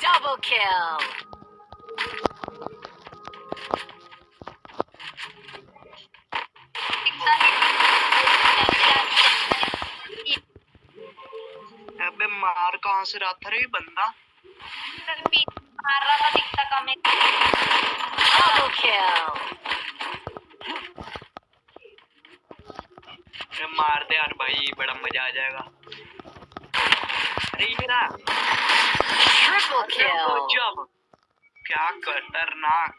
Double kill. अबे मार कहाँ से रहा था रे बंदा मार रहा था दिखता कम है kill. अरे मार दे यार भाई बड़ा मज़ा आ जाएगा अरे ये Triple kill. गजब क्या खतरनाक